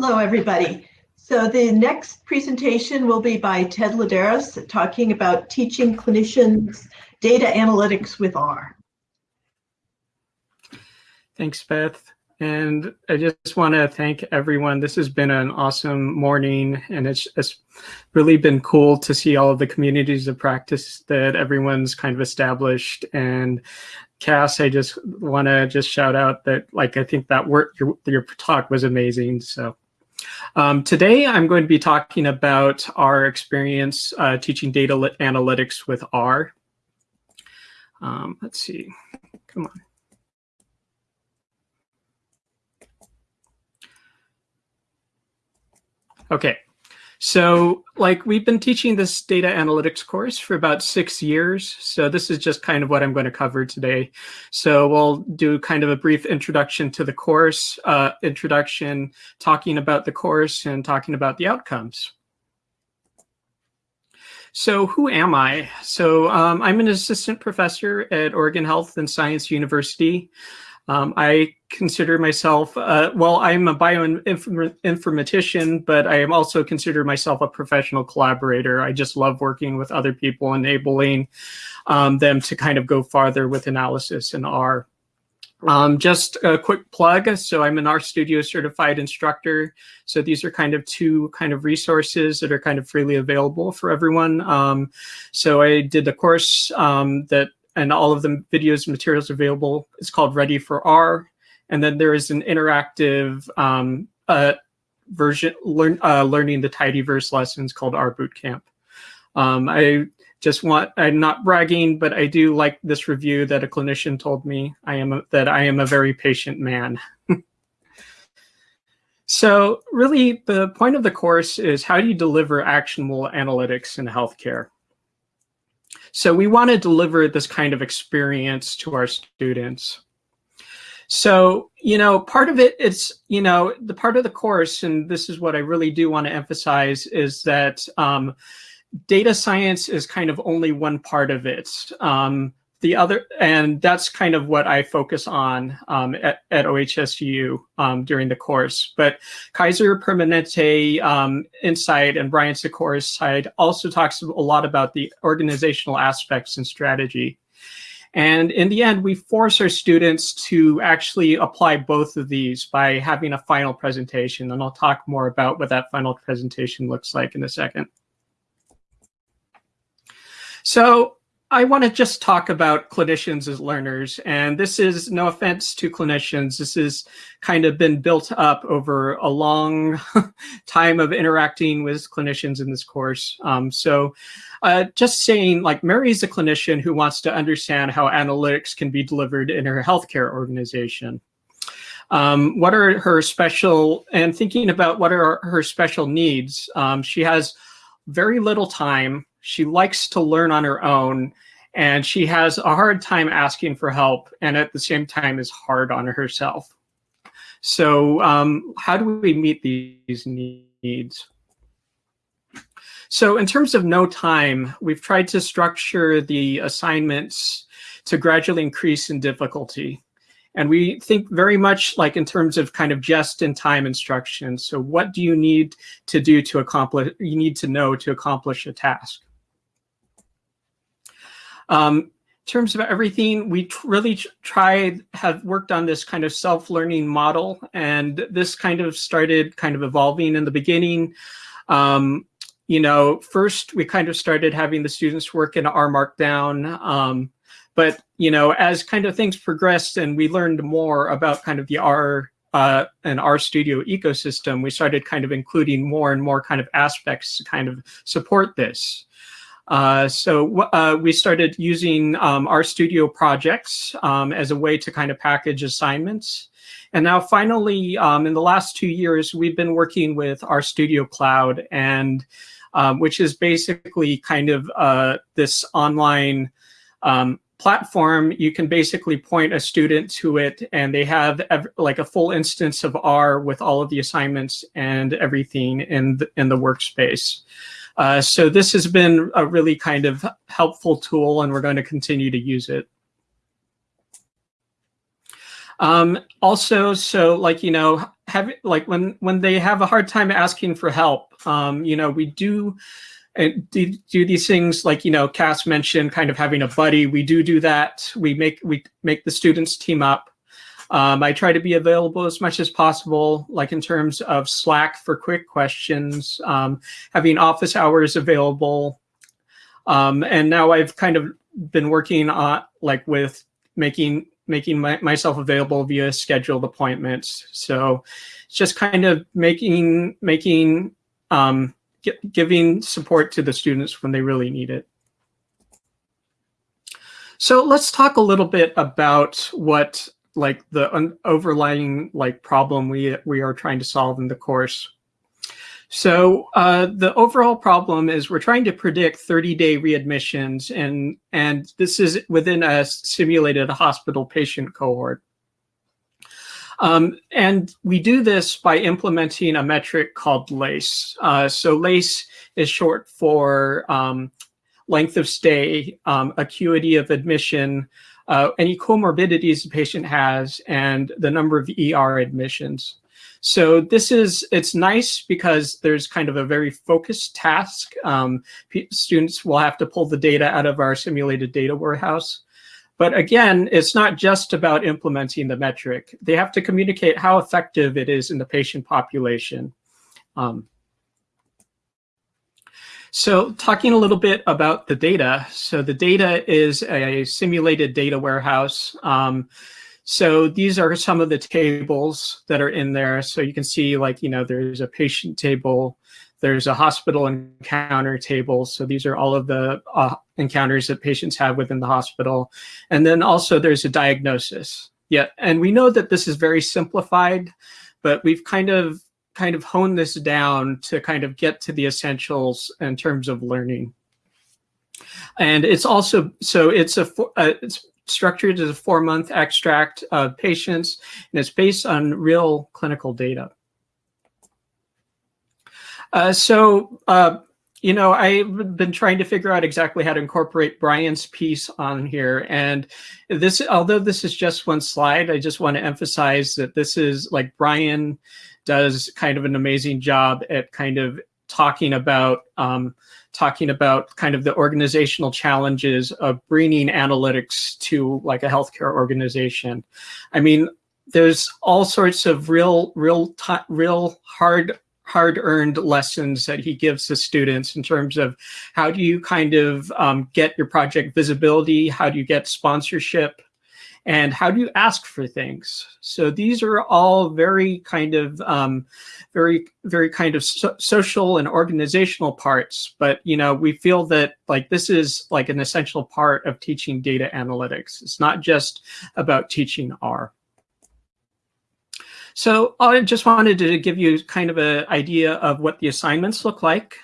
Hello, everybody. So the next presentation will be by Ted Laderas talking about teaching clinicians data analytics with R. Thanks, Beth. And I just want to thank everyone. This has been an awesome morning, and it's, it's really been cool to see all of the communities of practice that everyone's kind of established. And Cass, I just want to just shout out that, like, I think that work, your, your talk was amazing. So um, today, I'm going to be talking about our experience uh, teaching data analytics with R. Um, let's see, come on. Okay, so like we've been teaching this data analytics course for about six years. So this is just kind of what I'm going to cover today. So we'll do kind of a brief introduction to the course, uh, introduction, talking about the course and talking about the outcomes. So who am I? So um, I'm an assistant professor at Oregon Health and Science University. Um, I consider myself, uh, well, I'm a bioinformatician, but I am also consider myself a professional collaborator. I just love working with other people, enabling um, them to kind of go farther with analysis in R. Um, just a quick plug. So I'm an RStudio certified instructor. So these are kind of two kind of resources that are kind of freely available for everyone. Um, so I did a course um, that and all of the videos and materials available. It's called Ready for R. And then there is an interactive um, uh, version, learn, uh, learning the tidyverse lessons called R Bootcamp. Um, I just want, I'm not bragging, but I do like this review that a clinician told me I am a, that I am a very patient man. so really the point of the course is how do you deliver actionable analytics in healthcare? So we want to deliver this kind of experience to our students. So, you know, part of it, it is, you know, the part of the course, and this is what I really do want to emphasize, is that um, data science is kind of only one part of it. Um, the other, and that's kind of what I focus on um, at, at OHSU um, during the course. But Kaiser Permanente um, Insight and Brian Sikora's side also talks a lot about the organizational aspects and strategy. And in the end, we force our students to actually apply both of these by having a final presentation. And I'll talk more about what that final presentation looks like in a second. So I want to just talk about clinicians as learners, and this is no offense to clinicians. This has kind of been built up over a long time of interacting with clinicians in this course. Um, so uh, just saying, like, Mary's a clinician who wants to understand how analytics can be delivered in her healthcare organization. Um, what are her special, and thinking about what are her special needs. Um, she has very little time she likes to learn on her own and she has a hard time asking for help and at the same time is hard on herself. So um, how do we meet these needs? So in terms of no time, we've tried to structure the assignments to gradually increase in difficulty. And we think very much like in terms of kind of just in time instruction. So what do you need to do to accomplish, you need to know to accomplish a task. Um, in terms of everything, we really tried, have worked on this kind of self-learning model, and this kind of started kind of evolving in the beginning. Um, you know, first we kind of started having the students work in R Markdown, um, but you know, as kind of things progressed and we learned more about kind of the R uh, and RStudio ecosystem, we started kind of including more and more kind of aspects to kind of support this. Uh, so uh, we started using um, studio projects um, as a way to kind of package assignments. And now finally, um, in the last two years, we've been working with RStudio Cloud, and um, which is basically kind of uh, this online um, platform, you can basically point a student to it and they have like a full instance of R with all of the assignments and everything in the, in the workspace. Uh, so this has been a really kind of helpful tool and we're going to continue to use it. Um, also, so like, you know, have like when, when they have a hard time asking for help, um, you know, we do and do, do these things like you know Cass mentioned kind of having a buddy. We do do that. We make we make the students team up um, I try to be available as much as possible like in terms of Slack for quick questions um, having office hours available um, and now I've kind of been working on like with making making my, myself available via scheduled appointments so it's just kind of making making um, giving support to the students when they really need it. So let's talk a little bit about what like the overlying like problem we we are trying to solve in the course. So uh, the overall problem is we're trying to predict 30-day readmissions, and and this is within a simulated hospital patient cohort. Um, and we do this by implementing a metric called LACE. Uh, so LACE is short for um, length of stay, um, acuity of admission, uh, any comorbidities the patient has, and the number of ER admissions. So this is, it's nice because there's kind of a very focused task. Um, students will have to pull the data out of our simulated data warehouse. But again, it's not just about implementing the metric. They have to communicate how effective it is in the patient population. Um, so talking a little bit about the data. So the data is a simulated data warehouse. Um, so these are some of the tables that are in there. So you can see like, you know, there's a patient table, there's a hospital encounter table. So these are all of the uh, encounters that patients have within the hospital. And then also there's a diagnosis. Yeah, and we know that this is very simplified, but we've kind of kind of hone this down to kind of get to the essentials in terms of learning. And it's also, so it's a, uh, it's structured as a four month extract of patients and it's based on real clinical data. Uh, so, uh, you know, I've been trying to figure out exactly how to incorporate Brian's piece on here. And this, although this is just one slide, I just want to emphasize that this is like Brian does kind of an amazing job at kind of talking about um, talking about kind of the organizational challenges of bringing analytics to like a healthcare organization. I mean, there's all sorts of real, real, real hard hard-earned lessons that he gives the students in terms of how do you kind of um, get your project visibility, how do you get sponsorship, and how do you ask for things? So these are all very kind of, um, very, very kind of so social and organizational parts. But, you know, we feel that like this is like an essential part of teaching data analytics. It's not just about teaching R. So I just wanted to give you kind of an idea of what the assignments look like.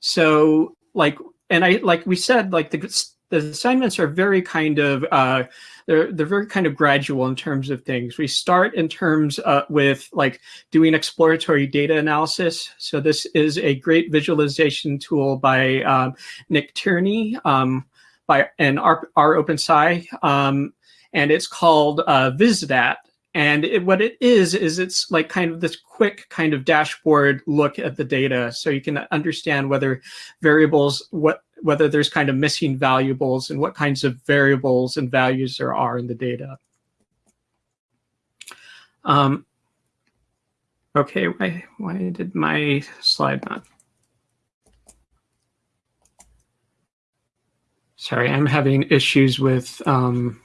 So like, and I, like we said, like the, the assignments are very kind of, uh, they're, they're very kind of gradual in terms of things. We start in terms uh, with like doing exploratory data analysis. So this is a great visualization tool by um, Nick Tierney um, by and our, rOpenSci. Um, and it's called uh, VisDat. And it, what it is, is it's like kind of this quick kind of dashboard look at the data. So you can understand whether variables, what whether there's kind of missing valuables and what kinds of variables and values there are in the data. Um, okay, why, why did my slide not? Sorry, I'm having issues with, um,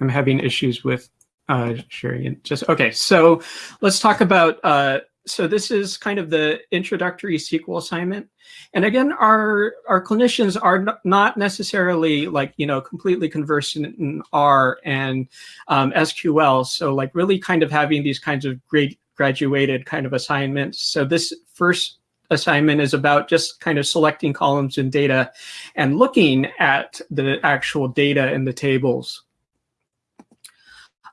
I'm having issues with uh, sharing just okay. So let's talk about. Uh, so this is kind of the introductory SQL assignment, and again, our our clinicians are not necessarily like you know completely conversant in R and um, SQL. So like really kind of having these kinds of great graduated kind of assignments. So this first assignment is about just kind of selecting columns in data and looking at the actual data in the tables.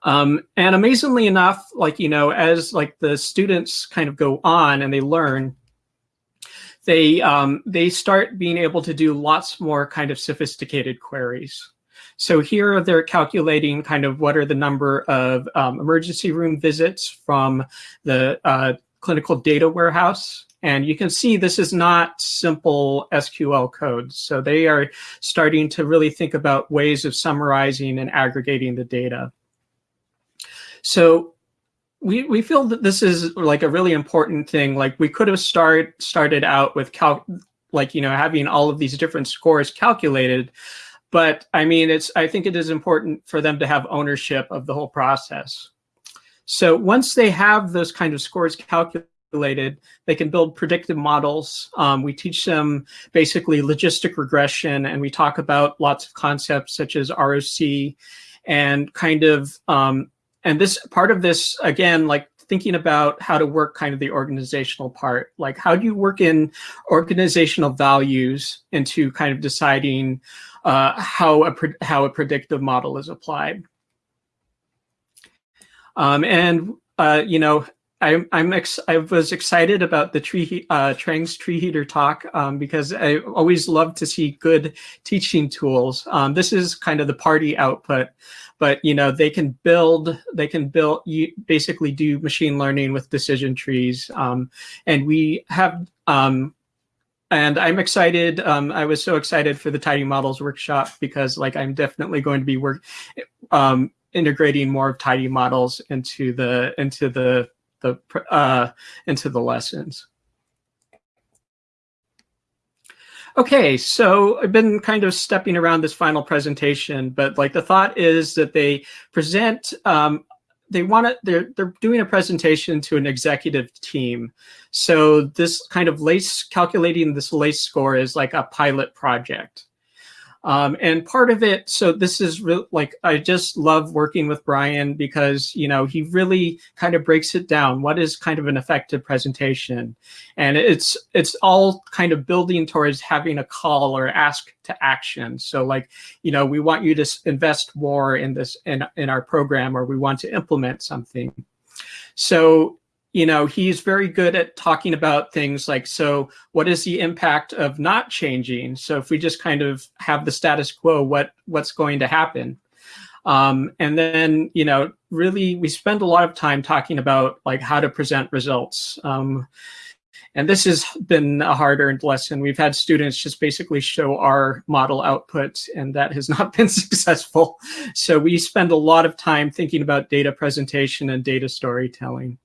Um, and amazingly enough, like, you know, as like the students kind of go on and they learn, they, um, they start being able to do lots more kind of sophisticated queries. So here they're calculating kind of what are the number of um, emergency room visits from the uh, clinical data warehouse. And you can see this is not simple SQL code. So they are starting to really think about ways of summarizing and aggregating the data. So we, we feel that this is like a really important thing. Like we could have start, started out with cal like, you know, having all of these different scores calculated, but I mean, it's I think it is important for them to have ownership of the whole process. So once they have those kind of scores calculated, they can build predictive models. Um, we teach them basically logistic regression, and we talk about lots of concepts such as ROC and kind of, um, and this part of this, again, like thinking about how to work kind of the organizational part. Like how do you work in organizational values into kind of deciding uh, how, a how a predictive model is applied. Um, and, uh, you know, I, I'm ex I was excited about the tree uh, Trang's treeheatr talk um, because I always love to see good teaching tools. Um, this is kind of the party output, but you know they can build they can build you basically do machine learning with decision trees, um, and we have um, and I'm excited. Um, I was so excited for the Tidy Models workshop because like I'm definitely going to be work um, integrating more of Tidy Models into the into the the uh, into the lessons. Okay, so I've been kind of stepping around this final presentation, but like the thought is that they present um, they want to they're they're doing a presentation to an executive team so this kind of lace calculating this lace score is like a pilot project um, and part of it, so this is like, I just love working with Brian because, you know, he really kind of breaks it down. What is kind of an effective presentation? And it's, it's all kind of building towards having a call or ask to action. So like, you know, we want you to invest more in this, in, in our program, or we want to implement something. So you know, he's very good at talking about things like, so what is the impact of not changing? So if we just kind of have the status quo, what what's going to happen? Um, and then, you know, really we spend a lot of time talking about like how to present results. Um, and this has been a hard earned lesson. We've had students just basically show our model output and that has not been successful. So we spend a lot of time thinking about data presentation and data storytelling.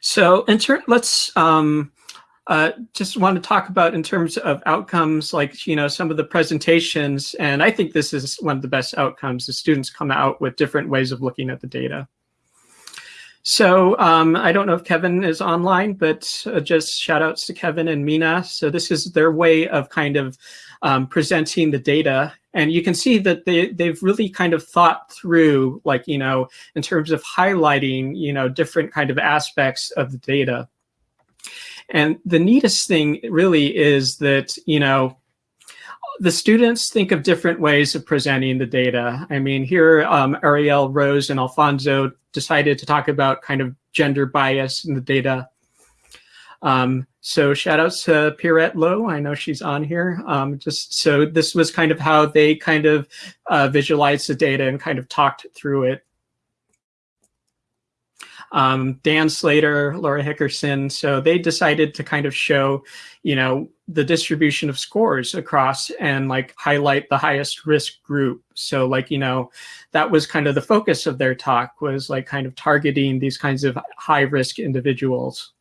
So in let's um, uh, just want to talk about in terms of outcomes, like, you know, some of the presentations. And I think this is one of the best outcomes. The students come out with different ways of looking at the data. So um, I don't know if Kevin is online, but uh, just shout outs to Kevin and Mina. So this is their way of kind of um, presenting the data and you can see that they, they've really kind of thought through, like, you know, in terms of highlighting, you know, different kind of aspects of the data. And the neatest thing really is that, you know, the students think of different ways of presenting the data. I mean, here um, Ariel, Rose, and Alfonso decided to talk about kind of gender bias in the data. Um, so shout outs to Pierrette Lowe. I know she's on here. Um, just so this was kind of how they kind of uh, visualized the data and kind of talked through it. Um, Dan Slater, Laura Hickerson. So they decided to kind of show, you know, the distribution of scores across and like highlight the highest risk group. So like, you know, that was kind of the focus of their talk was like kind of targeting these kinds of high risk individuals.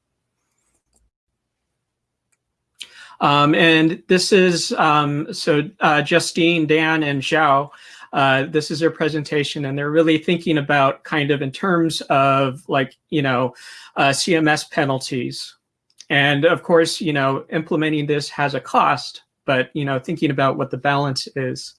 Um, and this is, um, so uh, Justine, Dan, and Zhao, uh, this is their presentation, and they're really thinking about kind of in terms of like, you know, uh, CMS penalties. And of course, you know, implementing this has a cost, but, you know, thinking about what the balance is.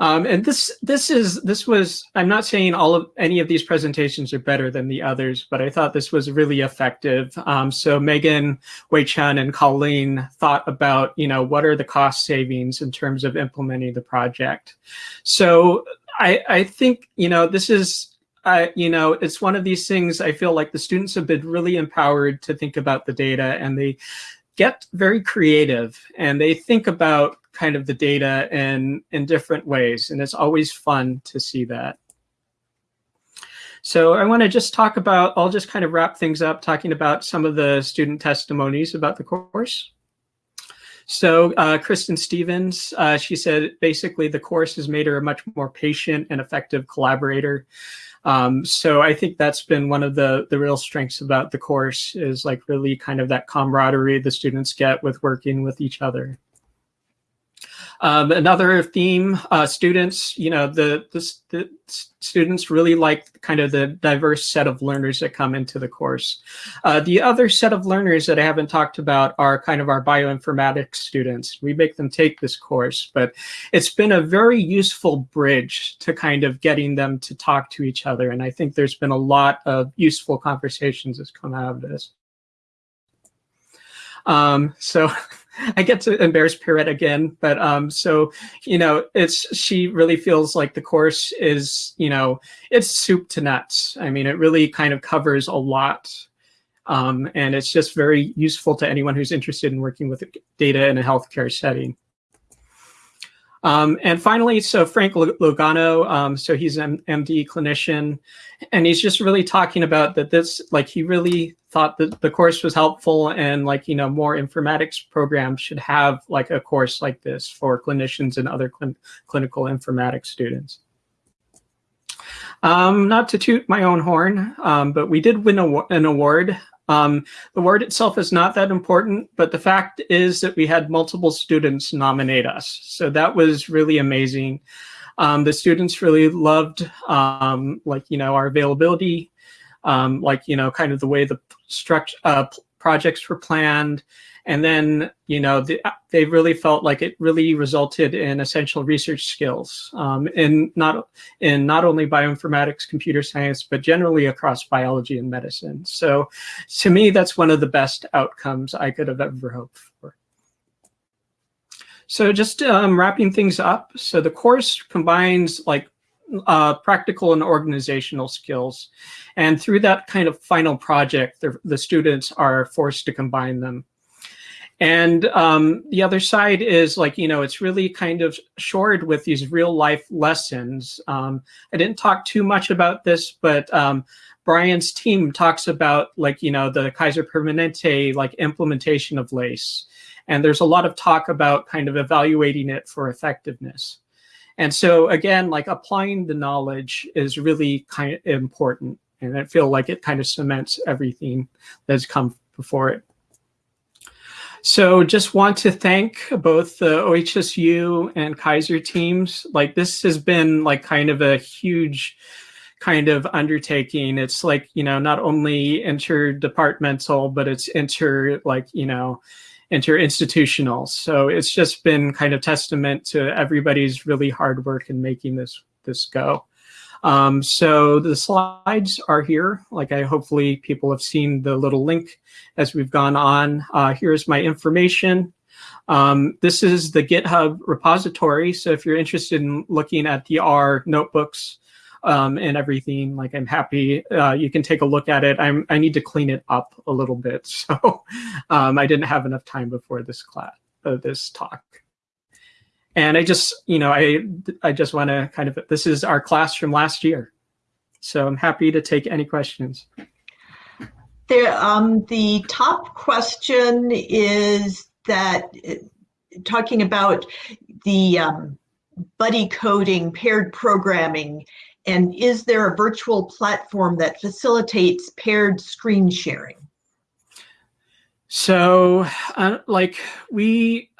Um, and this this is this was I'm not saying all of any of these presentations are better than the others, but I thought this was really effective. Um, so Megan, Wei Chun, and Colleen thought about you know what are the cost savings in terms of implementing the project. So I I think you know this is uh, you know, it's one of these things I feel like the students have been really empowered to think about the data and they get very creative and they think about kind of the data in, in different ways. And it's always fun to see that. So I want to just talk about, I'll just kind of wrap things up talking about some of the student testimonies about the course. So uh, Kristen Stevens, uh, she said basically the course has made her a much more patient and effective collaborator. Um, so I think that's been one of the, the real strengths about the course is like really kind of that camaraderie the students get with working with each other. Um, another theme, uh, students, you know, the, the, the, students really like kind of the diverse set of learners that come into the course. Uh, the other set of learners that I haven't talked about are kind of our bioinformatics students. We make them take this course, but it's been a very useful bridge to kind of getting them to talk to each other. And I think there's been a lot of useful conversations that's come out of this. Um, so I get to embarrass Pierrette again, but um, so you know, it's she really feels like the course is you know it's soup to nuts. I mean, it really kind of covers a lot, um, and it's just very useful to anyone who's interested in working with data in a healthcare setting. Um, and finally, so Frank Logano, um, so he's an MD clinician, and he's just really talking about that this, like he really thought that the course was helpful and like, you know, more informatics programs should have like a course like this for clinicians and other cl clinical informatics students. Um, not to toot my own horn, um, but we did win an award um, the award itself is not that important, but the fact is that we had multiple students nominate us. So that was really amazing. Um, the students really loved um, like, you know, our availability, um, like, you know, kind of the way the structure uh, projects were planned, and then, you know, the, they really felt like it really resulted in essential research skills um, in not in not only bioinformatics, computer science, but generally across biology and medicine. So to me, that's one of the best outcomes I could have ever hoped for. So just um, wrapping things up. So the course combines like uh, practical and organizational skills. And through that kind of final project, the, the students are forced to combine them. And um, the other side is like, you know, it's really kind of shored with these real life lessons. Um, I didn't talk too much about this, but um, Brian's team talks about like, you know, the Kaiser Permanente like implementation of LACE. And there's a lot of talk about kind of evaluating it for effectiveness. And so again, like applying the knowledge is really kind of important. And I feel like it kind of cements everything that's come before it. So just want to thank both the OHSU and Kaiser teams. Like this has been like kind of a huge kind of undertaking. It's like, you know, not only interdepartmental, but it's inter like, you know, interinstitutional. So it's just been kind of testament to everybody's really hard work in making this this go. Um, so the slides are here. Like I hopefully people have seen the little link as we've gone on. Uh, here's my information. Um, this is the GitHub repository. So if you're interested in looking at the R notebooks um, and everything, like I'm happy, uh, you can take a look at it. I'm, I need to clean it up a little bit. So um, I didn't have enough time before this class, uh, this talk. And I just, you know, I, I just want to kind of, this is our class from last year. So I'm happy to take any questions. There, um, the top question is that uh, talking about the um, buddy coding, paired programming, and is there a virtual platform that facilitates paired screen sharing? So, uh, like we,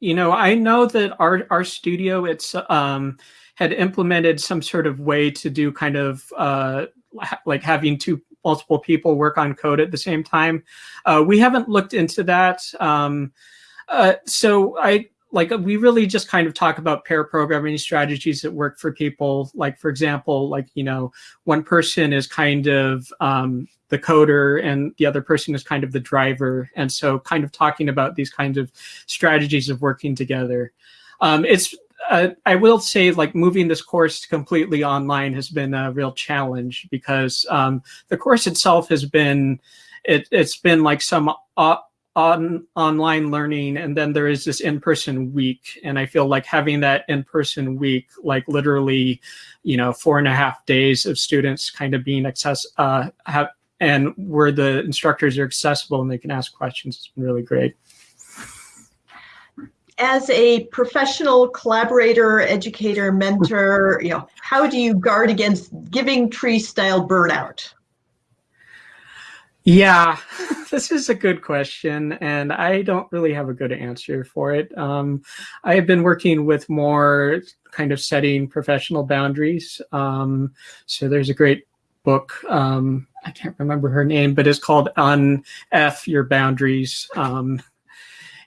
you know, I know that our RStudio it's um, had implemented some sort of way to do kind of uh, like having two multiple people work on code at the same time. Uh, we haven't looked into that. Um, uh, so I like we really just kind of talk about pair programming strategies that work for people. Like for example, like you know, one person is kind of um, the coder and the other person is kind of the driver, and so kind of talking about these kinds of strategies of working together. Um, it's uh, I will say like moving this course completely online has been a real challenge because um, the course itself has been it, has been like some uh, on online learning and then there is this in-person week. And i feel like having that in-person week like literally you know four and a half days of students kind of being access uh have and where the instructors are accessible and they can ask questions has been really great. As a professional collaborator educator mentor you know how do you guard against giving tree style burnout yeah, this is a good question, and I don't really have a good answer for it. Um, I have been working with more kind of setting professional boundaries. Um, so there's a great book. Um, I can't remember her name, but it's called "On F Your Boundaries," um,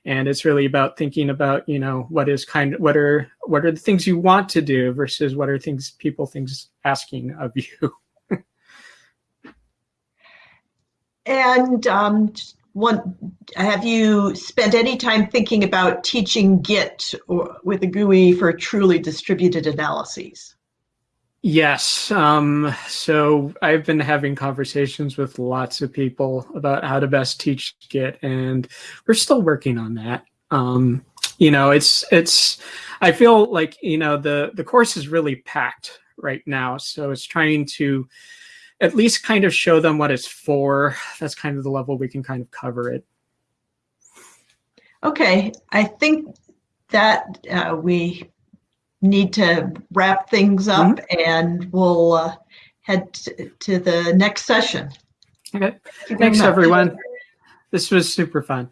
and it's really about thinking about you know what is kind of what are what are the things you want to do versus what are things people things asking of you. And um, one, have you spent any time thinking about teaching Git or, with a GUI for truly distributed analyses? Yes. Um, so I've been having conversations with lots of people about how to best teach Git, and we're still working on that. Um, you know, it's it's. I feel like you know the the course is really packed right now, so it's trying to at least kind of show them what it's for. That's kind of the level we can kind of cover it. Okay, I think that uh, we need to wrap things up mm -hmm. and we'll uh, head to the next session. Okay, thanks everyone. This was super fun.